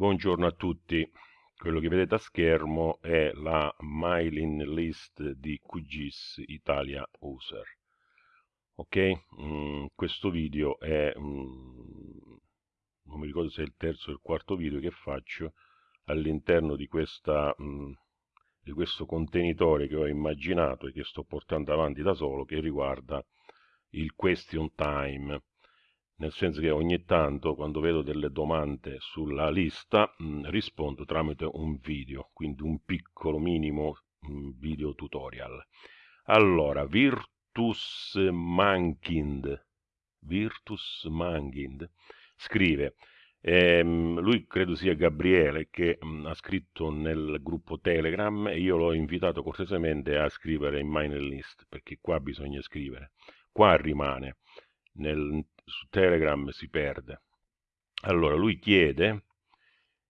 Buongiorno a tutti, quello che vedete a schermo è la mailing list di QGIS Italia User. Ok, mm, questo video è, mm, non mi ricordo se è il terzo o il quarto video che faccio all'interno di, mm, di questo contenitore che ho immaginato e che sto portando avanti da solo che riguarda il question time nel senso che ogni tanto quando vedo delle domande sulla lista mh, mm, rispondo tramite un video, quindi un piccolo minimo mh, mm, video tutorial. Allora, Virtus Mankind, Virtus Mankind scrive, ehm, lui credo sia Gabriele che mh, mm, ha scritto nel gruppo Telegram e io l'ho invitato cortesemente a scrivere in mailing list, perché qua bisogna scrivere, qua rimane nel, su Telegram si perde. Allora, lui chiede,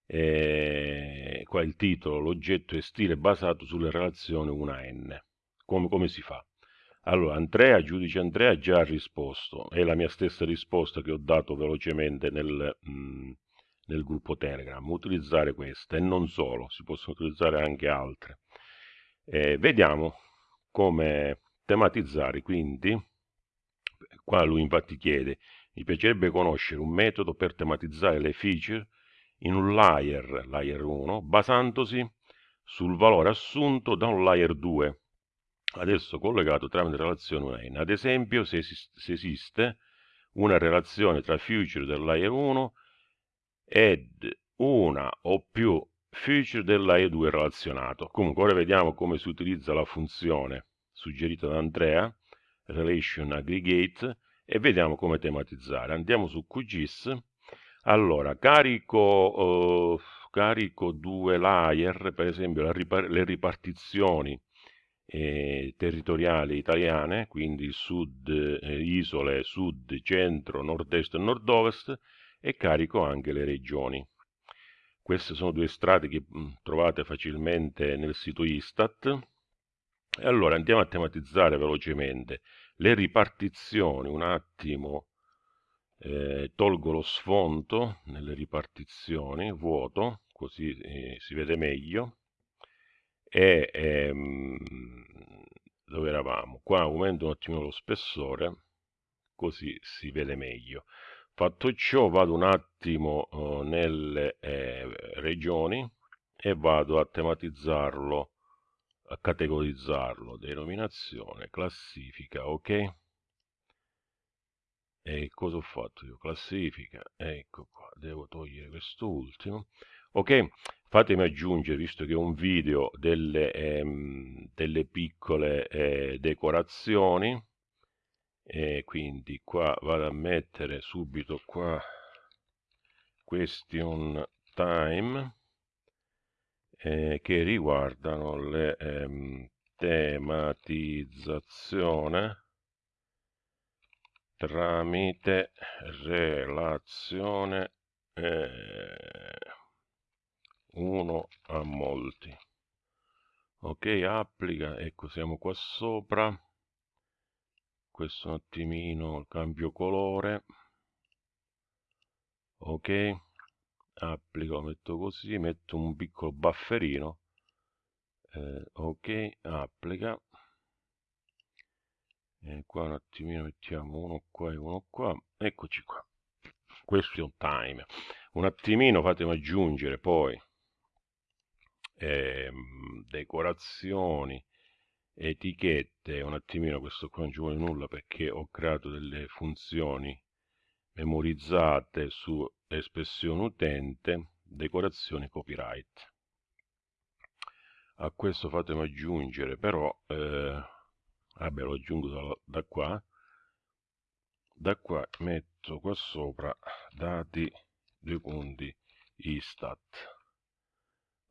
eh, qua il titolo, l'oggetto e stile basato sulle relazioni 1N. Come, come si fa? Allora, Andrea, giudice Andrea, già ha risposto. È la mia stessa risposta che ho dato velocemente nel, mh, mm, nel gruppo Telegram. Utilizzare questa e non solo, si possono utilizzare anche altre. Eh, vediamo come tematizzare quindi Qua lui infatti chiede, mi piacerebbe conoscere un metodo per tematizzare le feature in un layer, layer 1, basandosi sul valore assunto da un layer 2, adesso collegato tramite relazione 1 Ad esempio, se, esist se esiste una relazione tra feature del layer 1 ed una o più feature del layer 2 relazionato. Comunque ora vediamo come si utilizza la funzione suggerita da Andrea relation aggregate e vediamo come tematizzare. Andiamo su QGIS. Allora, carico, uh, carico due layer, per esempio ripar le ripartizioni eh, territoriali italiane, quindi sud, eh, isole, sud, centro, nord-est e nord-ovest, e carico anche le regioni. Queste sono due strade che mh, trovate facilmente nel sito Istat. E allora andiamo a tematizzare velocemente le ripartizioni, un attimo, eh, tolgo lo sfondo nelle ripartizioni, vuoto, così eh, si vede meglio, e ehm, dove eravamo? Qua aumento un attimo lo spessore, così si vede meglio. Fatto ciò vado un attimo eh, nelle eh, regioni e vado a tematizzarlo categorizzarlo, denominazione, classifica, ok? E cosa ho fatto io? Classifica, ecco qua, devo togliere questo ultimo. Ok, fatemi aggiungere, visto che è un video, delle, ehm, delle piccole eh, decorazioni, e quindi qua vado a mettere subito qua question time, eh, che riguardano le ehm, tematizzazione tramite relazione eh, uno a molti. Ok applica ecco siamo qua sopra. Questo un attimino cambio colore. Ok applico metto così metto un piccolo bufferino eh, ok applica. E qua un attimino mettiamo uno qua e uno qua eccoci qua. Question time un attimino fatemi aggiungere poi ehm, decorazioni etichette un attimino questo qua non ci vuole nulla perché ho creato delle funzioni memorizzate su espressione utente, decorazione copyright. A questo fatemi aggiungere però, eh, vabbè lo aggiungo da, da qua, da qua metto qua sopra dati due punti istat.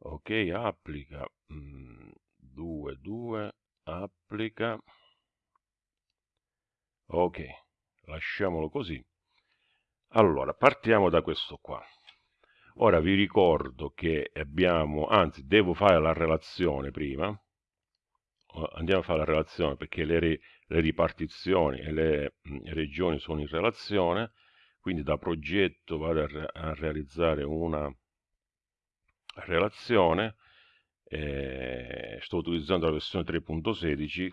Ok applica 2 mm, 2 applica. Ok lasciamolo così allora, partiamo da questo qua. Ora vi ricordo che abbiamo, anzi devo fare la relazione prima, andiamo a fare la relazione perché le, le ripartizioni e le regioni sono in relazione, quindi da progetto vado a, re a realizzare una relazione, eh, sto utilizzando la versione 3.16,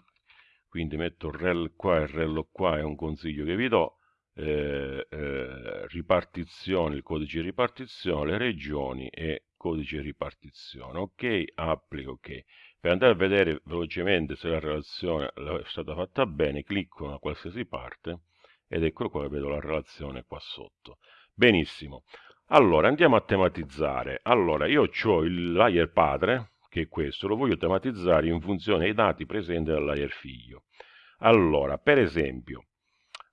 quindi metto rel qua e rel qua, è un consiglio che vi do, eh, eh, ripartizione, il codice di ripartizione, le regioni e codice di ripartizione, ok, applico, ok. Per andare a vedere velocemente se la relazione è stata fatta bene, clicco da qualsiasi parte ed ecco qua vedo la relazione qua sotto. Benissimo. Allora, andiamo a tematizzare. Allora, io ho il layer padre, che è questo, lo voglio tematizzare in funzione dei dati presenti nel layer figlio. Allora, per esempio,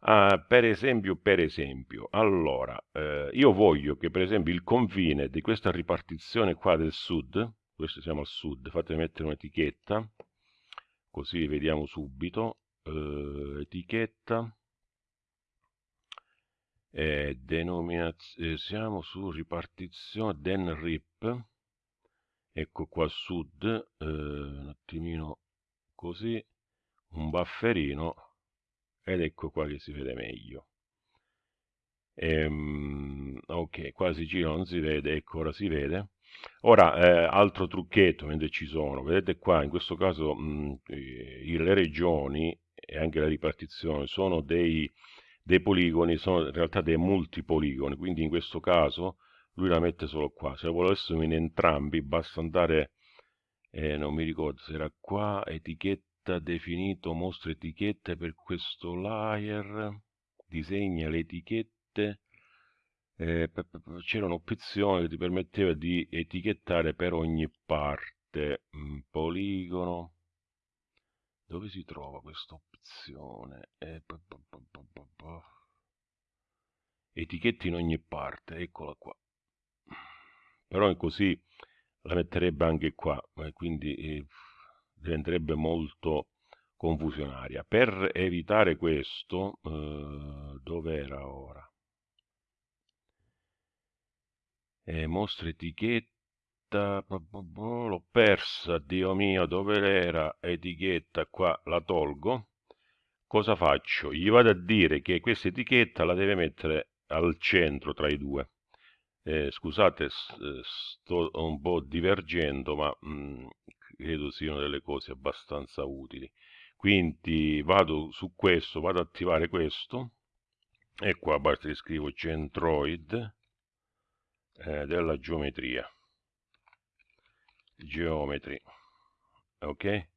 uh, per esempio, per esempio, allora, uh, io voglio che per esempio il confine di questa ripartizione qua del sud, questo siamo al sud, fatemi mettere un'etichetta, così vediamo subito, uh, etichetta, eh, denominazione, siamo su ripartizione den rip, ecco qua sud, eh, un attimino così, un bufferino, ed ecco qua che si vede meglio. Ehm, ok, qua si gira non si vede, ecco ora si vede. Ora, eh, altro trucchetto mentre ci sono, vedete qua, in questo caso mh, le regioni e anche la ripartizione sono dei, dei poligoni, sono in realtà dei multipoligoni, quindi in questo caso lui la mette solo qua, se volessimo in entrambi basta andare, eh, non mi ricordo se era qua, etichetta definito, mostra etichette per questo layer, disegna le etichette, eh, c'era un'opzione che ti permetteva di etichettare per ogni parte, mm, poligono, dove si trova questa opzione? Eh, etichetti in ogni parte, eccola qua. Però così la metterebbe anche qua, quindi eh, diventerebbe molto confusionaria. Per evitare questo, eh, dove era ora? Eh, mostra etichetta, l'ho persa, Dio mio, dove era etichetta? Qua la tolgo. Cosa faccio? Gli vado a dire che questa etichetta la deve mettere al centro tra i due eh, scusate, eh, sto un po' divergendo, ma mh, mm, credo siano delle cose abbastanza utili. Quindi vado su questo, vado ad attivare questo, e qua basta che scrivo centroid eh, della geometria. Geometry. Ok?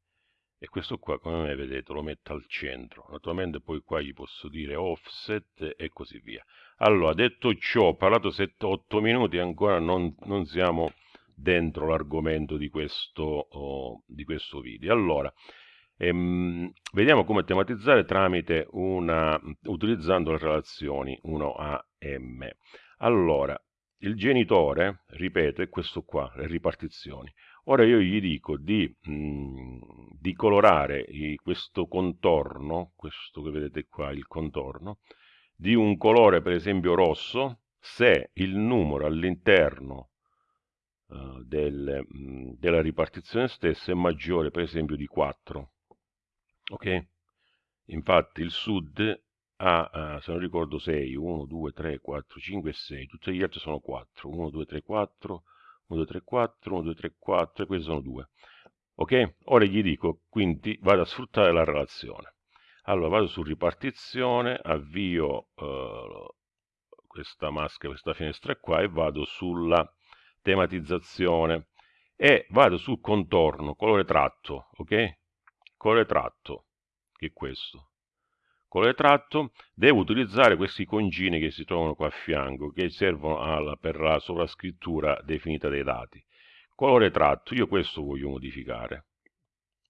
e questo qua come vedete lo metto al centro naturalmente poi qua gli posso dire offset e così via allora detto ciò ho parlato 7-8 minuti e ancora non, non, siamo dentro l'argomento di, oh, di, questo video. Allora ehm, vediamo come tematizzare tramite una utilizzando le relazioni 1 a m. Allora il genitore ripeto è questo qua le ripartizioni. Ora io gli dico di, mh, mm, di colorare questo contorno, questo che vedete qua, il contorno, di un colore per esempio rosso, se il numero all'interno uh, del, mh, mm, della ripartizione stessa è maggiore per esempio di 4. Ok? Infatti il sud ha, uh, se non ricordo, 6, 1, 2, 3, 4, 5 e 6, tutti gli altri sono 4, 1, 2, 3, 4, 1, 2, 3, 4, 1, 2, 3, 4, e questi sono 2. Ok? Ora gli dico, quindi vado a sfruttare la relazione. Allora vado su ripartizione, avvio uh, questa maschera, questa finestra qua e vado sulla tematizzazione e vado sul contorno, colore tratto, ok? Colore tratto, che è questo colore tratto, devo utilizzare questi concini che si trovano qua a fianco, che servono alla, per la sovrascrittura definita dei dati. Colore tratto, io questo voglio modificare.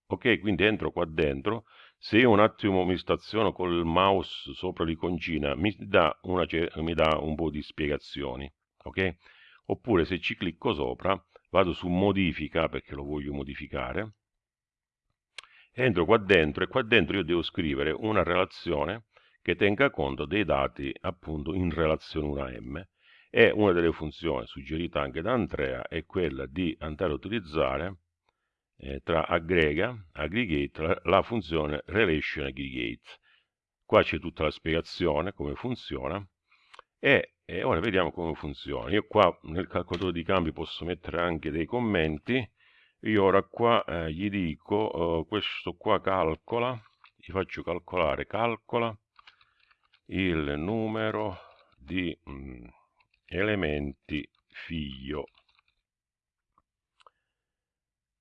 Ok, quindi entro qua dentro, se io un attimo mi staziono col mouse sopra l'iconcina, mi mi dà un po' di spiegazioni, ok? Oppure se ci clicco sopra, vado su modifica, perché lo voglio modificare, entro qua dentro e qua dentro io devo scrivere una relazione che tenga conto dei dati appunto in relazione 1 a m e una delle funzioni suggerita anche da Andrea è quella di andare a utilizzare eh, tra aggrega, aggregate, la, la funzione relation aggregate. Qua c'è tutta la spiegazione, come funziona, e e ora vediamo come funziona. Io qua nel calcolatore di cambi posso mettere anche dei commenti. Io ora qua eh, gli dico, eh, questo qua calcola, gli faccio calcolare, calcola il numero di mh, mm, elementi figlio.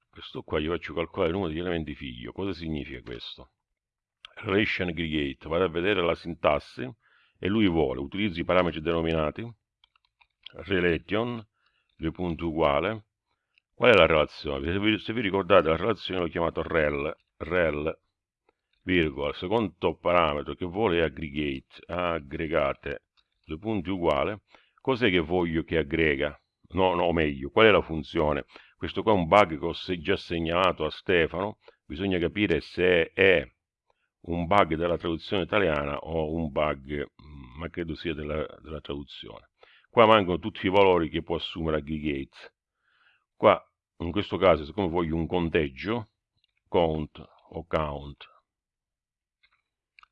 Questo qua gli faccio calcolare il numero di elementi figlio. Cosa significa questo? Relation aggregate, vado a vedere la sintassi e lui vuole, utilizzi i parametri denominati, relation, due punti uguale, qual è la relazione? Se vi, se vi ricordate la relazione l'ho chiamato rel, rel, virgola, il secondo parametro che vuole è aggregate, aggregate, due punti uguale, cos'è che voglio che aggrega? No, no, meglio, qual è la funzione? Questo qua è un bug che ho già segnalato a Stefano, bisogna capire se è un bug della traduzione italiana o un bug, mm, ma credo sia della, della traduzione. Qua mancano tutti i valori che può assumere aggregate. Qua, in questo caso, siccome voglio un conteggio, count o count,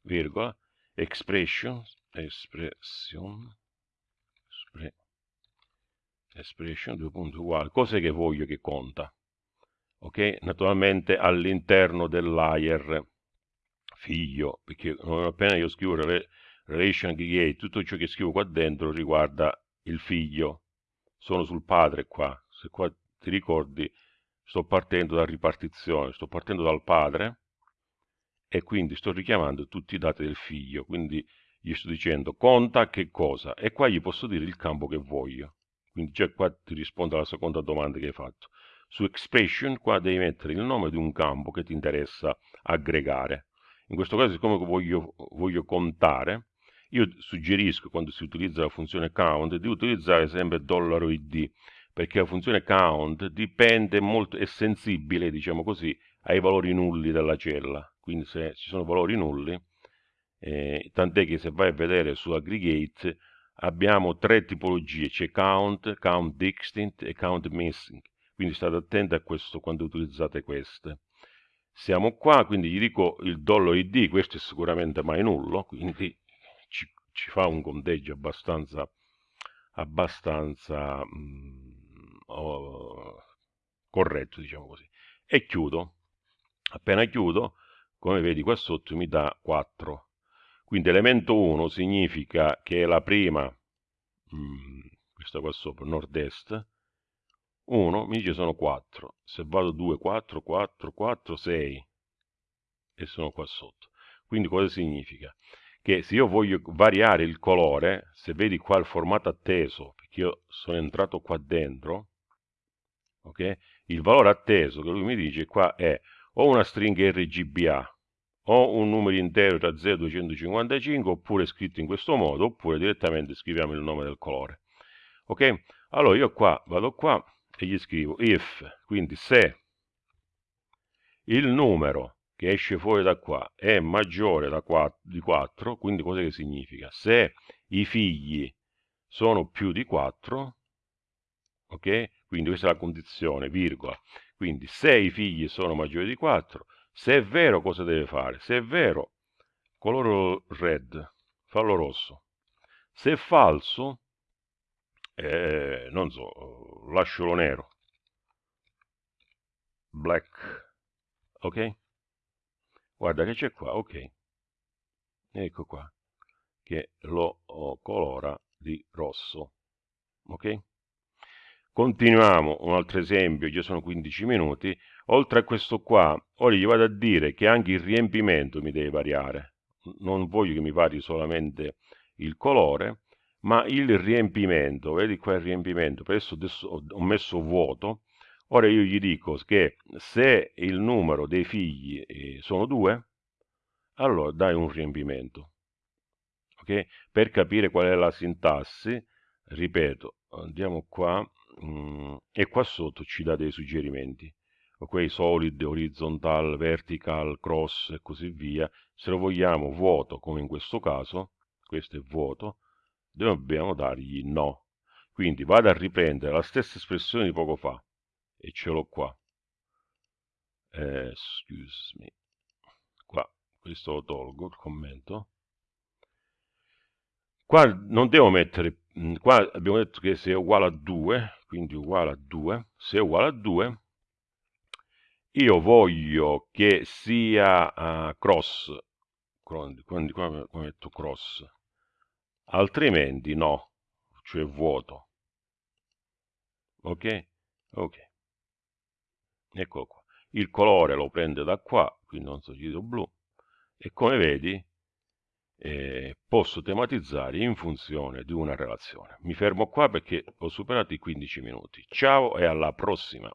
virgola, expression, espression, espre, expression, due punti uguali, cos'è che voglio che conta? Ok? Naturalmente all'interno del figlio, perché appena io scrivo relation aggregate, tutto ciò che scrivo qua dentro riguarda il figlio, sono sul padre qua, se qua ti ricordi sto partendo da ripartizione, sto partendo dal padre e quindi sto richiamando tutti i dati del figlio, quindi gli sto dicendo conta che cosa? E qua gli posso dire il campo che voglio, quindi già qua ti rispondo alla seconda domanda che hai fatto. Su expression qua devi mettere il nome di un campo che ti interessa aggregare in questo caso, siccome voglio, voglio contare, io suggerisco quando si utilizza la funzione count di utilizzare sempre $id perché la funzione count dipende molto, è sensibile, diciamo così, ai valori nulli della cella. Quindi se ci sono valori nulli, eh, tant'è che se vai a vedere su aggregate abbiamo tre tipologie, c'è count, count distinct e count missing. Quindi state attenti a questo quando utilizzate queste siamo qua, quindi gli dico il dollo id, questo è sicuramente mai nullo, quindi ci, ci fa un conteggio abbastanza, abbastanza mh, oh, corretto, diciamo così. E chiudo. Appena chiudo, come vedi qua sotto mi dà 4. Quindi elemento 1 significa che è la prima, mh, questa qua sopra, nord-est, 1 mi dice sono 4 se vado 2 4 4 4 6 e sono qua sotto. Quindi cosa significa? Che se io voglio variare il colore se vedi qua il formato atteso perché io sono entrato qua dentro ok? Il valore atteso che lui mi dice qua è o una stringa RGBA o un numero intero tra 0 e 255 oppure scritto in questo modo oppure direttamente scriviamo il nome del colore ok? Allora io qua vado qua e gli scrivo if, quindi se il numero che esce fuori da qua è maggiore da 4, di 4, quindi cosa che significa? Se i figli sono più di 4, ok? Quindi questa è la condizione, virgola. Quindi se i figli sono maggiori di 4, se è vero cosa deve fare? Se è vero, coloro red, fallo rosso. Se è falso, eh, non so, lascialo nero, black, ok? Guarda che c'è qua, ok, ecco qua, che lo colora di rosso, ok? Continuiamo, un altro esempio, già sono 15 minuti, oltre a questo qua, ora gli vado a dire che anche il riempimento mi deve variare, non voglio che mi vari solamente il colore, ma il riempimento, vedi qua il riempimento, adesso, ho messo vuoto, ora io gli dico che se il numero dei figli eh, sono due, allora dai un riempimento. Okay? Per capire qual è la sintassi, ripeto, andiamo qua mh, mm, e qua sotto ci dà dei suggerimenti. Ok, solid, horizontal, vertical, cross e così via. Se lo vogliamo vuoto, come in questo caso, questo è vuoto, dobbiamo dargli no. Quindi vado a riprendere la stessa espressione di poco fa e ce l'ho qua. Eh, excuse me. Qua, questo lo tolgo, il commento. Qua non devo mettere qua abbiamo detto che se è uguale a 2, quindi uguale a 2, se è uguale a 2, io voglio che sia uh, cross, quindi, qua metto cross, altrimenti no, cioè vuoto. Ok? Ok. Eccolo qua. Il colore lo prende da qua, quindi non so giro blu, e come vedi eh, posso tematizzare in funzione di una relazione. Mi fermo qua perché ho superato i 15 minuti. Ciao e alla prossima!